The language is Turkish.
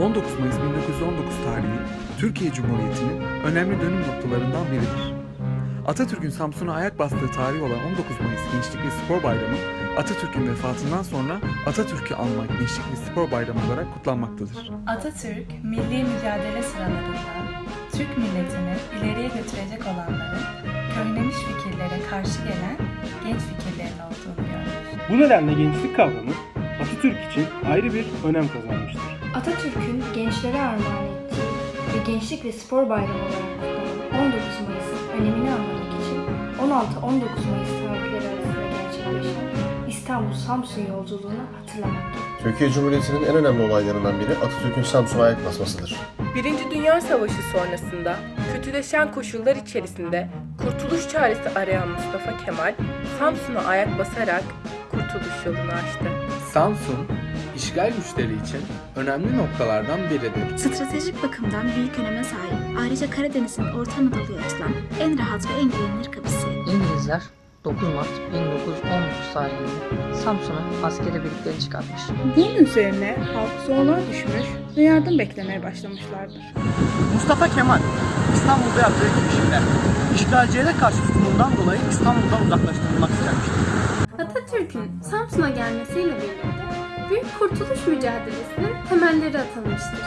19 Mayıs 1919 tarihi Türkiye Cumhuriyeti'nin önemli dönüm noktalarından biridir. Atatürk'ün Samsun'a ayak bastığı tarih olan 19 Mayıs Gençlik ve Spor Bayramı, Atatürk'ün vefatından sonra Atatürk'ü anmak Gençlik ve Spor Bayramı olarak kutlanmaktadır. Atatürk, milli mücadele sıralarında Türk milletini ileriye götürecek olanların köhnemiş fikirlere karşı gelen genç fikirlerin olduğunu görmüş. Bu nedenle gençlik kavramı Atatürk için ayrı bir önem kazanmıştır. Atatürk'ün gençlere armağan ettiği ve Gençlik ve Spor Bayramı olarak kutlanan 19 Mayıs önemini anlamak için 16-19 Mayıs tarihleri arasında gerçekleşen İstanbul-Samsun yolculuğunu hatırlamak. Türkiye Cumhuriyeti'nin en önemli olaylarından biri Atatürk'ün Samsun'a ayak basmasıdır. Birinci Dünya Savaşı sonrasında kötüleşen koşullar içerisinde kurtuluş çaresi arayan Mustafa Kemal, Samsun'a ayak basarak kurtuluş yolunu açtı. Samsun, işgal güçleri için önemli noktalardan biridir. Stratejik bakımdan büyük öneme sahip. Ayrıca Karadeniz'in Orta Anadolu'ya açılan en rahat ve en güvenilir kapısı. İngilizler 9 Mart 1919 tarihinde Samsun'a askeri birlikleri çıkartmış. Bunun üzerine halk zorluğa düşmüş ve yardım beklemeye başlamışlardır. Mustafa Kemal İstanbul'da yaptığı girişimde işgalcilere karşı tutumundan dolayı İstanbul'dan uzaklaştırılmak istenmiştir. Atatürk'ün Samsun'a gelmesiyle birlikte Büyük Kurtuluş Mücadelesi'nin temelleri atılmıştır.